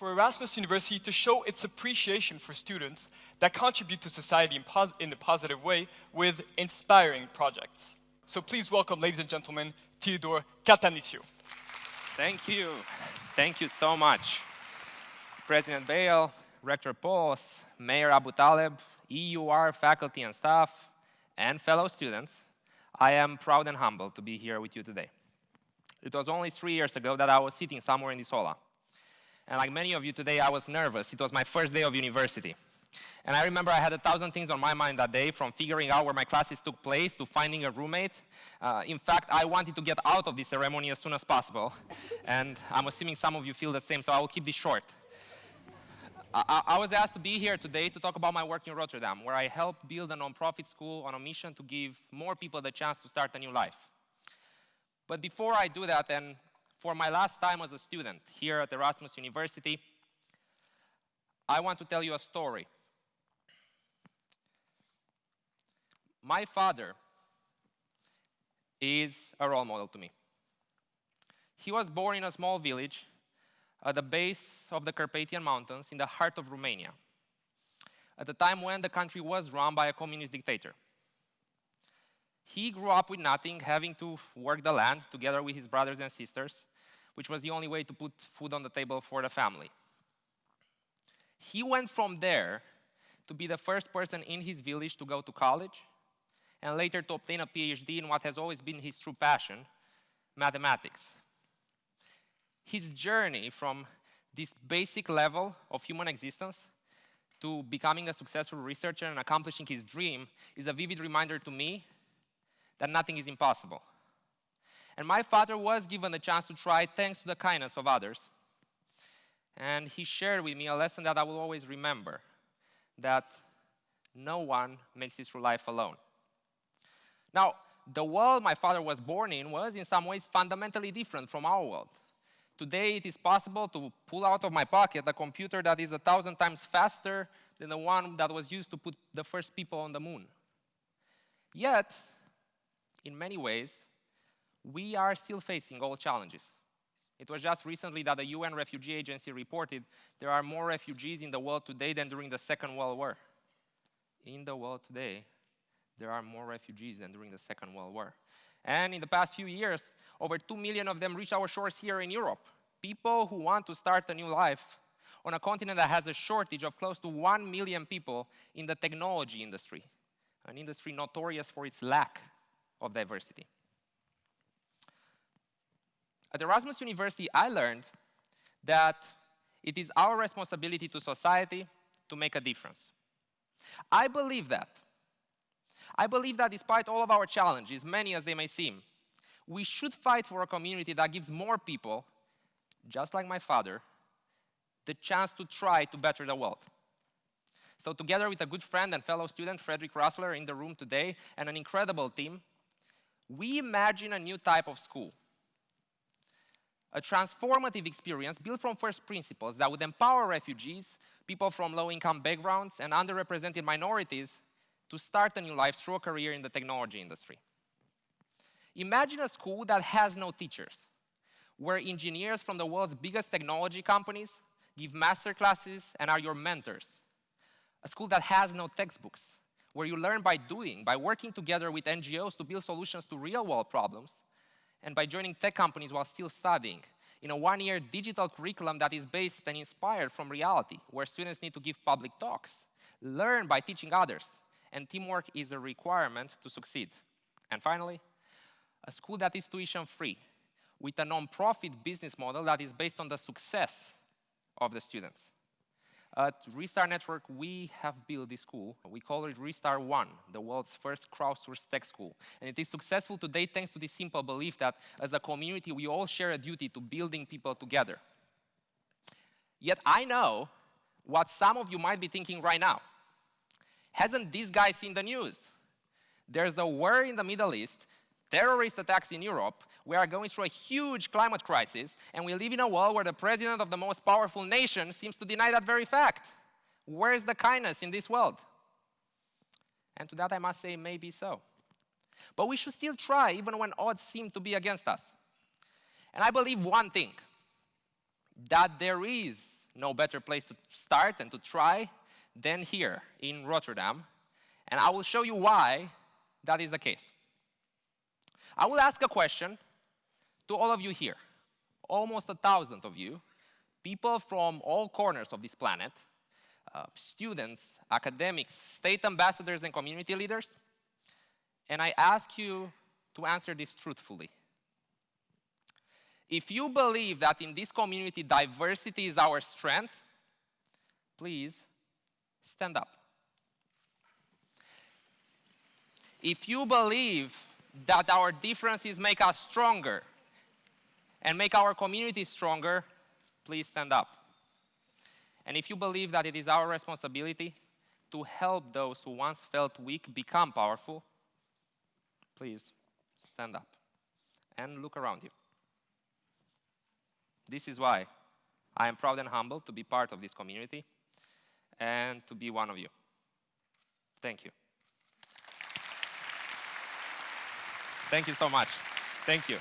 for Erasmus University to show its appreciation for students that contribute to society in, in a positive way with inspiring projects. So please welcome, ladies and gentlemen, Teodor Cătăniciu. Thank you. Thank you so much. President Baele, Rector Pols, Mayor Aboutaleb, EUR faculty and staff, and fellow students, I am proud and humbled to be here with you today. It was only three years ago that I was sitting somewhere in this aula. And like many of you today, I was nervous. It was my first day of university. And I remember I had a thousand things on my mind that day, from figuring out where my classes took place to finding a roommate. Uh, in fact, I wanted to get out of this ceremony as soon as possible. and I'm assuming some of you feel the same, so I will keep this short. I, I, was asked to be here today to talk about my work in Rotterdam, where I helped build a nonprofit school on a mission to give more people the chance to start a new life. But before I do that, and for my last time as a student here at Erasmus University, I want to tell you a story. My father is a role model to me. He was born in a small village at the base of the Carpathian Mountains in the heart of Romania, at the time when the country was run by a communist dictator. He grew up with nothing, having to work the land together with his brothers and sisters, which was the only way to put food on the table for the family. He went from there to be the first person in his village to go to college, and later to obtain a PhD in what has always been his true passion, mathematics. His journey from this basic level of human existence to becoming a successful researcher and accomplishing his dream is a vivid reminder to me that nothing is impossible. And my father was given the chance to try thanks to the kindness of others. And he shared with me a lesson that I will always remember that no one makes it through life alone. Now, the world my father was born in was in some ways fundamentally different from our world. Today, it is possible to pull out of my pocket a computer that is a thousand times faster than the one that was used to put the first people on the moon. Yet, in many ways, we are still facing all challenges. It was just recently that the UN Refugee Agency reported there are more refugees in the world today than during the Second World War. In the world today, there are more refugees than during the Second World War. And in the past few years, over 2 million of them reached our shores here in Europe. People who want to start a new life on a continent that has a shortage of close to 1 million people in the technology industry, an industry notorious for its lack of diversity. At Erasmus University, I learned that it is our responsibility to society to make a difference. I believe that. I believe that despite all of our challenges, many as they may seem, we should fight for a community that gives more people, just like my father, the chance to try to better the world. So together with a good friend and fellow student, Frederik Rössler, in the room today, and an incredible team, we imagine a new type of school a transformative experience built from first principles that would empower refugees, people from low-income backgrounds, and underrepresented minorities to start a new life through a career in the technology industry. Imagine a school that has no teachers, where engineers from the world's biggest technology companies give master classes and are your mentors. A school that has no textbooks, where you learn by doing, by working together with NGOs to build solutions to real-world problems, and by joining tech companies while still studying in a one-year digital curriculum that is based and inspired from reality, where students need to give public talks, learn by teaching others, and teamwork is a requirement to succeed. And finally, a school that is tuition-free, with a non-profit business model that is based on the success of the students. At Restart Network, we have built this school. We call it Restart One, the world's first crowdsourced tech school. And it is successful today thanks to this simple belief that as a community, we all share a duty to building people together. Yet I know what some of you might be thinking right now. Hasn't this guy seen the news? There's a war in the Middle East, terrorist attacks in Europe, we are going through a huge climate crisis, and we live in a world where the president of the most powerful nation seems to deny that very fact. Where is the kindness in this world? And to that I must say, maybe so. But we should still try, even when odds seem to be against us. And I believe one thing, that there is no better place to start and to try than here in Rotterdam. And I will show you why that is the case. I will ask a question to all of you here, almost a thousand of you, people from all corners of this planet, uh, students, academics, state ambassadors, and community leaders. And I ask you to answer this truthfully. If you believe that in this community diversity is our strength, please stand up. If you believe that our differences make us stronger and make our community stronger, please stand up. And if you believe that it is our responsibility to help those who once felt weak become powerful, please stand up and look around you. This is why I am proud and humbled to be part of this community and to be one of you. Thank you. Thank you so much. Thank you.